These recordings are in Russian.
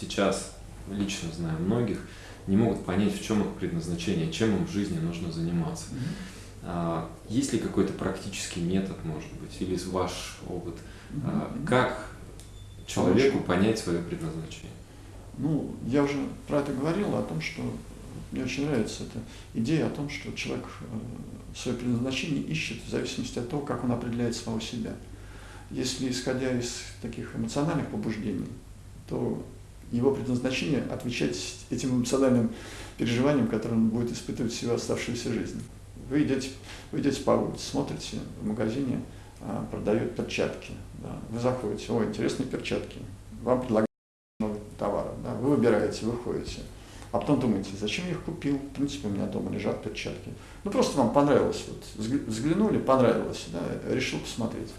сейчас, лично знаю многих, не могут понять, в чем их предназначение, чем им в жизни нужно заниматься. Mm-hmm. Есть ли какой-то практический метод, может быть, или ваш опыт, mm-hmm. как человеку понять свое предназначение? Ну, я уже про это говорил, о том, что мне очень нравится эта идея о том, что человек э, свое предназначение ищет в зависимости от того, как он определяет самого себя. Если исходя из таких эмоциональных побуждений, то его предназначение отвечать этим эмоциональным переживаниям, которые он будет испытывать всю оставшуюся жизнь. Вы идете, вы идете по улице, смотрите в магазине, а, продают перчатки. Да. Вы заходите, о, интересные перчатки. Вам предлагают много товара. Да. Вы выбираете, выходите. А потом думаете, зачем я их купил? В принципе, у меня дома лежат перчатки. Ну, просто вам понравилось. Вот, взглянули, понравилось, да, решил посмотреть.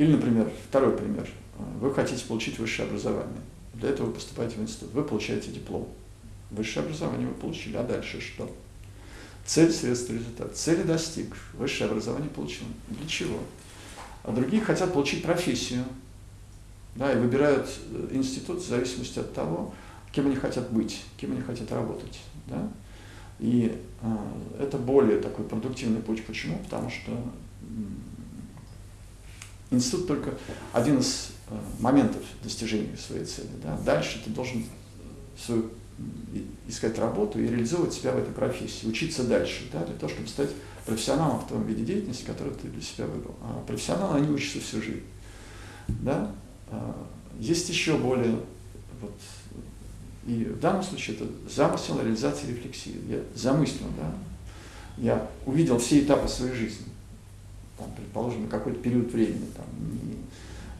Или, например, второй пример. Вы хотите получить высшее образование. Для этого вы поступаете в институт. Вы получаете диплом. Высшее образование вы получили, а дальше что? Цель, средство, результат. Цели достиг, высшее образование получил. Для чего? А другие хотят получить профессию. Да, и выбирают э, институт в зависимости от того, кем они хотят быть, кем они хотят работать. Да? И э, это более такой продуктивный путь. Почему? Потому что институт только один из э, моментов достижения своей цели. Да? Дальше ты должен свою, искать работу и реализовывать себя в этой профессии, учиться дальше, да? для того, чтобы стать профессионалом в том виде деятельности, который ты для себя выбрал. А профессионалы, они учатся всю жизнь. Да? А, есть еще более вот, и в данном случае это замысел реализации рефлексии. Я замыслил, да, я увидел все этапы своей жизни, там, предположим, на какой-то период времени, там, не,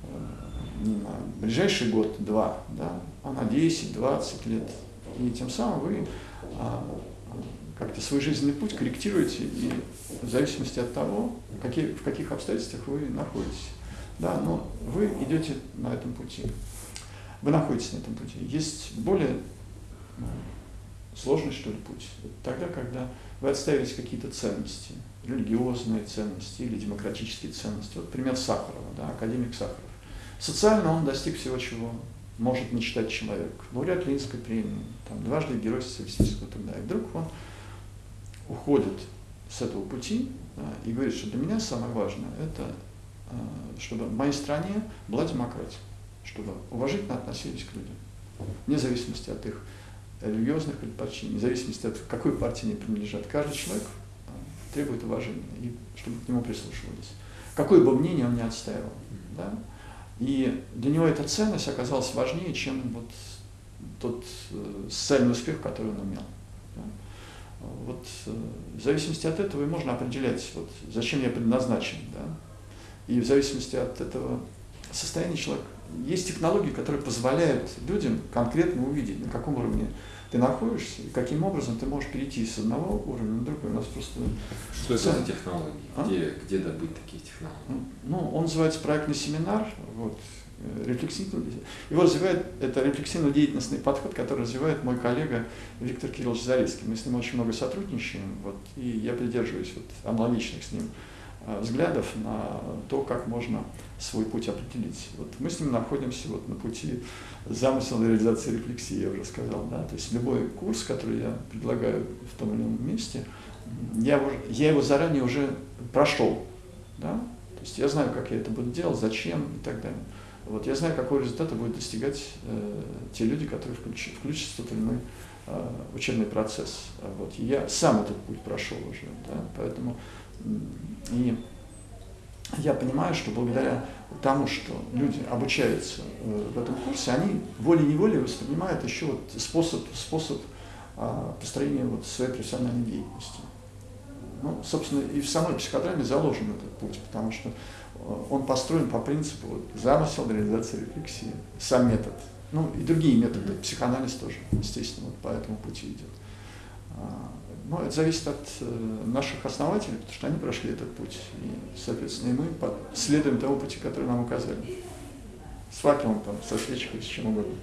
э, не на ближайший год, два, да, а на 10-20 лет. И тем самым вы а, как-то свой жизненный путь корректируете и в зависимости от того, какие, в каких обстоятельствах вы находитесь. Да, но вы идете на этом пути вы находитесь на этом пути. Есть более сложный, что ли, путь. Тогда, когда вы отставите какие-то ценности, религиозные ценности или демократические ценности. Вот пример Сахарова, да, академик Сахаров. Социально он достиг всего, чего может мечтать человек. Лауреат Ленинской премии, там, дважды герой социалистического труда. И вдруг он уходит с этого пути да, и говорит, что для меня самое важное, это э, чтобы в моей стране была демократия чтобы уважительно относились к людям, вне зависимости от их религиозных предпочтений, вне зависимости от какой партии они принадлежат. Каждый человек а, требует уважения, и чтобы к нему прислушивались. Какое бы мнение он ни отстаивал. Да? И для него эта ценность оказалась важнее, чем вот тот э, социальный успех, который он имел. Да? Вот э, в зависимости от этого и можно определять, вот, зачем я предназначен. Да? И в зависимости от этого состояния человека есть технологии, которые позволяют людям конкретно увидеть, на каком уровне ты находишься и каким образом ты можешь перейти с одного уровня на другой. У нас просто... Что это за технологии? А? Где, где добыть такие технологии? Ну, он называется проектный семинар. Вот, э, рефлексивный. Его развивает, это рефлексивно-деятельностный подход, который развивает мой коллега Виктор Кириллович Зарецкий. Мы с ним очень много сотрудничаем, вот, и я придерживаюсь вот, аналогичных с ним взглядов на то, как можно свой путь определить. Вот мы с ним находимся вот на пути замысла реализации рефлексии, я уже сказал. Да? То есть любой курс, который я предлагаю в том или ином месте, я, я его заранее уже прошел. Да? То есть я знаю, как я это буду делать, зачем и так далее. Вот я знаю, какого результата будут достигать э, те люди, которые включ, включатся в тот или иной э, учебный процесс. Вот. Я сам этот путь прошел уже. Да? Поэтому и я понимаю, что благодаря тому, что люди обучаются э, в этом курсе, они волей-неволей воспринимают еще вот способ, способ а, построения вот своей профессиональной деятельности. Ну, собственно, и в самой психодраме заложен этот путь, потому что э, он построен по принципу вот, замысел реализации рефлексии, сам метод. Ну, и другие методы, психоанализ тоже, естественно, вот по этому пути идет. А, но это зависит от э, наших основателей, потому что они прошли этот путь. И, соответственно, и мы следуем тому пути, который нам указали. С факелом, там, со свечкой, с чем угодно.